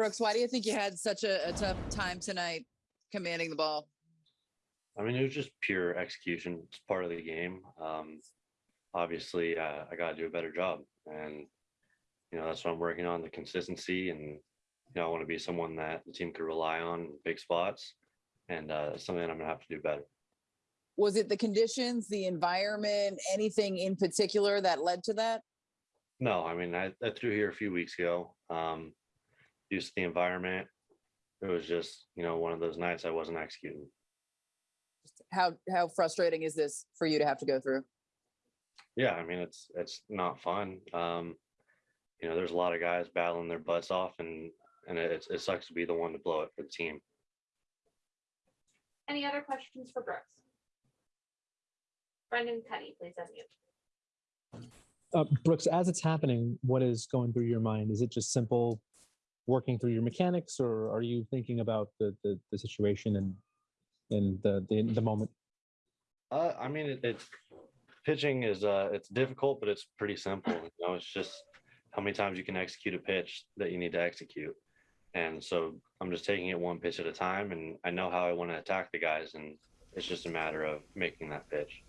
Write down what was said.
Brooks, why do you think you had such a, a tough time tonight commanding the ball? I mean, it was just pure execution. It's part of the game. Um, obviously, uh, I got to do a better job, and you know that's what I'm working on the consistency. And you know, I want to be someone that the team could rely on in big spots, and uh, something that I'm gonna have to do better. Was it the conditions, the environment, anything in particular that led to that? No, I mean, I, I threw here a few weeks ago. Um, used to the environment. It was just you know one of those nights I wasn't executing. How how frustrating is this for you to have to go through? Yeah, I mean it's it's not fun. Um, you know, there's a lot of guys battling their butts off, and and it, it sucks to be the one to blow it for the team. Any other questions for Brooks? Brendan Kuty, please unmute. Uh, Brooks, as it's happening, what is going through your mind? Is it just simple working through your mechanics, or are you thinking about the the, the situation and and the, the the moment? Uh, I mean, it, it's pitching is uh, it's difficult, but it's pretty simple. You know, it's just how many times you can execute a pitch that you need to execute. And so I'm just taking it one pitch at a time, and I know how I want to attack the guys, and it's just a matter of making that pitch.